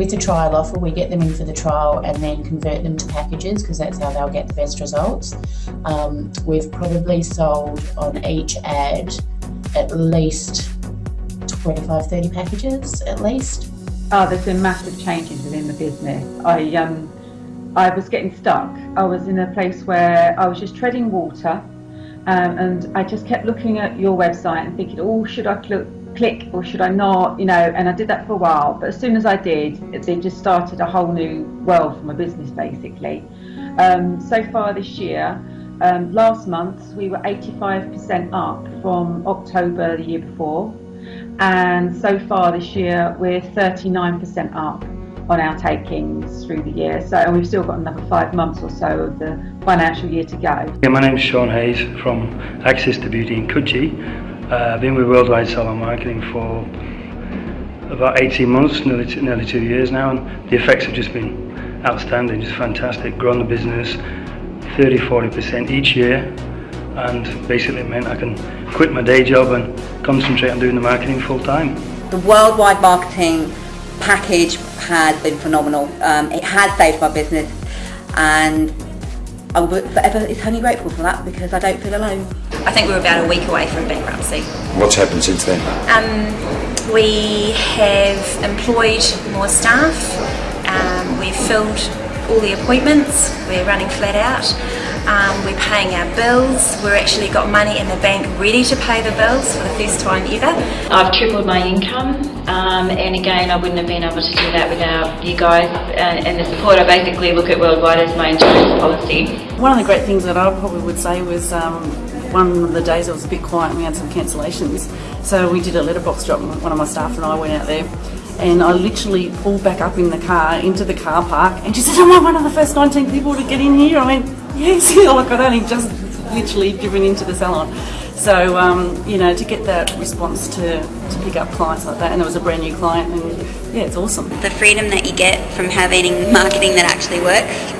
with the trial offer, we get them in for the trial and then convert them to packages because that's how they'll get the best results. Um, we've probably sold on each ad at least 25, 30 packages at least. Oh, there's been massive changes within the business. I um, I was getting stuck. I was in a place where I was just treading water, um, and I just kept looking at your website and thinking, oh, should I cl- click or should I not? You know, and I did that for a while. But as soon as I did, it, just started a whole new world for my business, basically. Um, so far this year, um, last month we were 85% up from October the year before, and so far this year we're 39% up on our takings through the year. So, and we've still got another five months or so of the financial year to go. Yeah, my name's Sean Hayes from Access to Beauty in Coogee. Uh, I've been with Worldwide Salon Marketing for about 18 months, nearly two, nearly two years now, and the effects have just been outstanding, just fantastic. Grown the business 30 40% each year, and basically meant I can quit my day job and concentrate on doing the marketing full time. The worldwide marketing package has been phenomenal. Um, it has saved my business and I'm forever eternally grateful for that because I don't feel alone. I think we were about a week away from bankruptcy. What's happened since then? Um, we have employed more staff, um, we've filled all the appointments, we're running flat out, um, we're paying our bills, we've actually got money in the bank ready to pay the bills for the first time ever. I've tripled my income um, and again I wouldn't have been able to do that without you guys and, and the support. I basically look at Worldwide as my insurance policy. One of the great things that I probably would say was um, one of the days it was a bit quiet and we had some cancellations. So we did a letterbox drop, one of my staff and I went out there and I literally pulled back up in the car into the car park and she said, am I one of the first 19 people to get in here? I went, yes, like I'd only just literally driven into the salon. So, um, you know, to get that response to, to pick up clients like that, and it was a brand new client, and yeah, it's awesome. The freedom that you get from having marketing that actually works,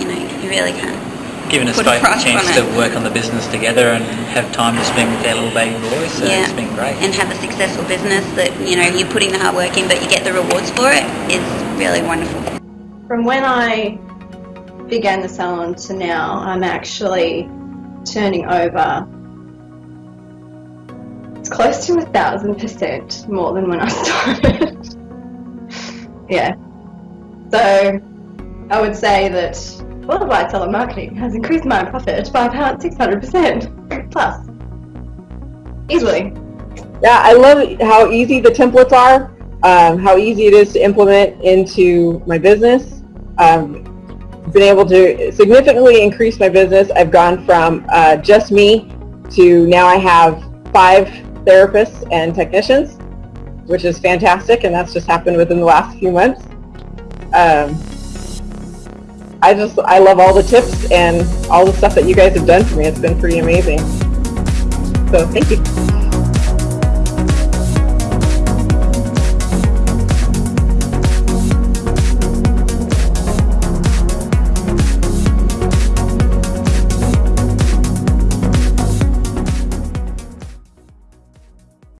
you know, you really can given us both a chance to work on the business together and have time to spend with our little baby boy. So yeah. it's been great. And have a successful business that you know you're putting the hard work in, but you get the rewards for it is really wonderful. From when I began the salon to now, I'm actually turning over. It's close to a thousand percent more than when I started. yeah. So I would say that worldwide salon marketing has increased my profit by about 600% plus. Easily. Yeah, I love how easy the templates are, um, how easy it is to implement into my business. Um, been able to significantly increase my business. I've gone from uh, just me to now I have five therapists and technicians, which is fantastic, and that's just happened within the last few months. Um, I just, I love all the tips and all the stuff that you guys have done for me. It's been pretty amazing. So thank you.